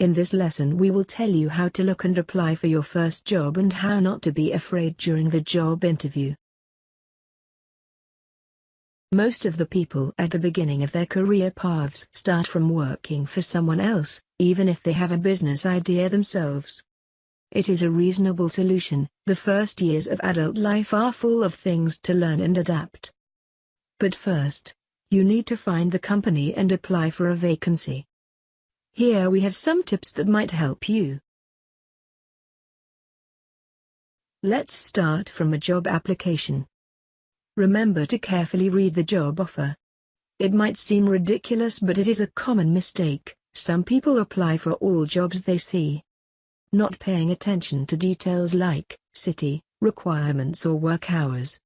In this lesson we will tell you how to look and apply for your first job and how not to be afraid during the job interview. Most of the people at the beginning of their career paths start from working for someone else, even if they have a business idea themselves. It is a reasonable solution, the first years of adult life are full of things to learn and adapt. But first, you need to find the company and apply for a vacancy. Here we have some tips that might help you. Let's start from a job application. Remember to carefully read the job offer. It might seem ridiculous but it is a common mistake, some people apply for all jobs they see. Not paying attention to details like, city, requirements or work hours.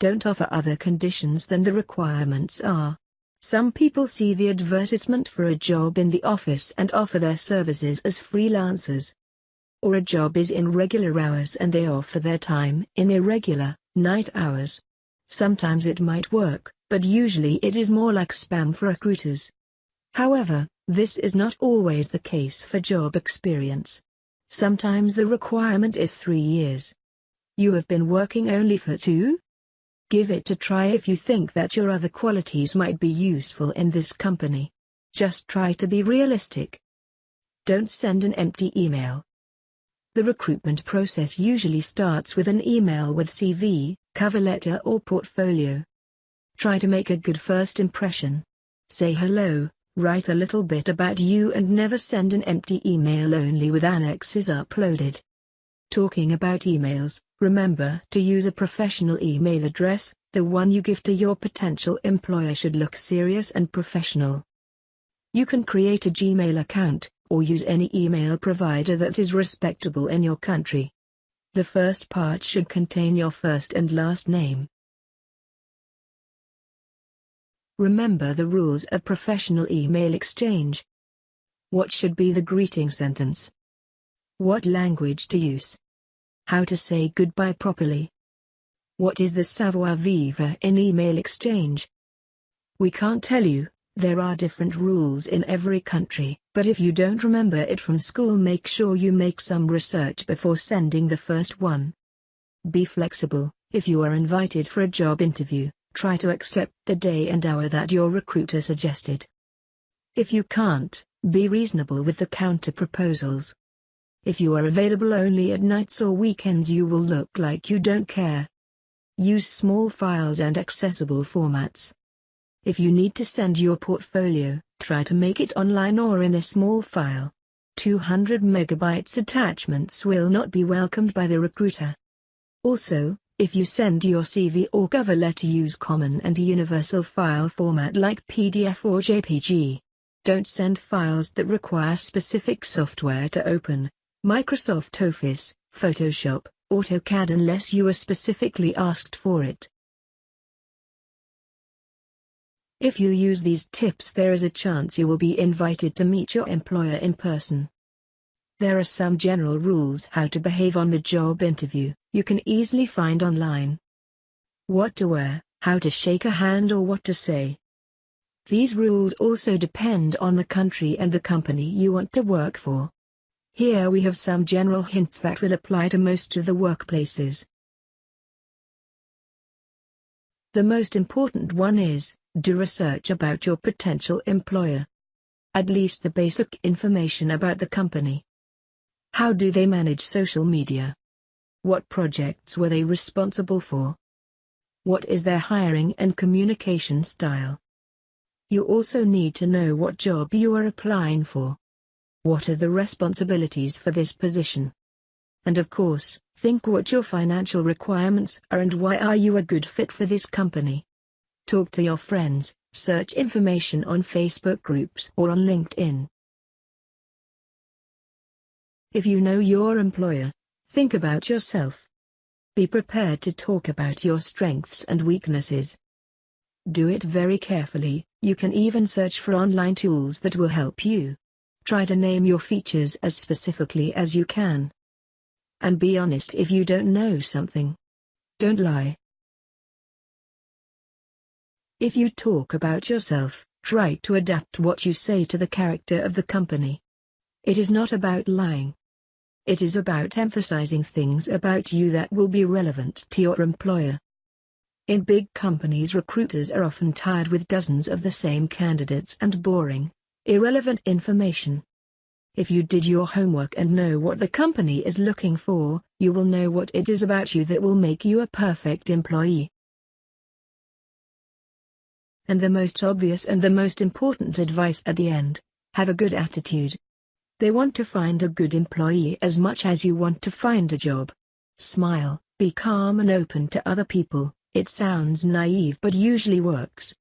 Don't offer other conditions than the requirements are. Some people see the advertisement for a job in the office and offer their services as freelancers. Or a job is in regular hours and they offer their time in irregular, night hours. Sometimes it might work, but usually it is more like spam for recruiters. However, this is not always the case for job experience. Sometimes the requirement is three years. You have been working only for two? Give it a try if you think that your other qualities might be useful in this company. Just try to be realistic. Don't send an empty email. The recruitment process usually starts with an email with CV, cover letter or portfolio. Try to make a good first impression. Say hello, write a little bit about you and never send an empty email only with annexes uploaded. Talking about emails, remember to use a professional email address, the one you give to your potential employer should look serious and professional. You can create a Gmail account, or use any email provider that is respectable in your country. The first part should contain your first and last name. Remember the rules of professional email exchange. What should be the greeting sentence? What language to use? How to say goodbye properly? What is the savoir-vivre in email exchange? We can't tell you, there are different rules in every country, but if you don't remember it from school make sure you make some research before sending the first one. Be flexible, if you are invited for a job interview, try to accept the day and hour that your recruiter suggested. If you can't, be reasonable with the counter proposals. If you are available only at nights or weekends you will look like you don't care. Use small files and accessible formats. If you need to send your portfolio, try to make it online or in a small file. 200 megabytes attachments will not be welcomed by the recruiter. Also, if you send your CV or cover letter use common and universal file format like PDF or JPG. Don't send files that require specific software to open, Microsoft Office, Photoshop, AutoCAD unless you are specifically asked for it. If you use these tips there is a chance you will be invited to meet your employer in person. There are some general rules how to behave on the job interview, you can easily find online. What to wear, how to shake a hand or what to say. These rules also depend on the country and the company you want to work for. Here we have some general hints that will apply to most of the workplaces. The most important one is, do research about your potential employer. At least the basic information about the company. How do they manage social media? What projects were they responsible for? What is their hiring and communication style? You also need to know what job you are applying for. What are the responsibilities for this position? And of course, think what your financial requirements are and why are you a good fit for this company. Talk to your friends, Search information on Facebook groups or on LinkedIn. If you know your employer, think about yourself. Be prepared to talk about your strengths and weaknesses. Do it very carefully, you can even search for online tools that will help you. Try to name your features as specifically as you can. And be honest if you don't know something. Don't lie. If you talk about yourself, try to adapt what you say to the character of the company. It is not about lying. It is about emphasizing things about you that will be relevant to your employer. In big companies recruiters are often tired with dozens of the same candidates and boring, irrelevant information. If you did your homework and know what the company is looking for, you will know what it is about you that will make you a perfect employee. And the most obvious and the most important advice at the end, have a good attitude. They want to find a good employee as much as you want to find a job. Smile, be calm and open to other people, it sounds naive but usually works.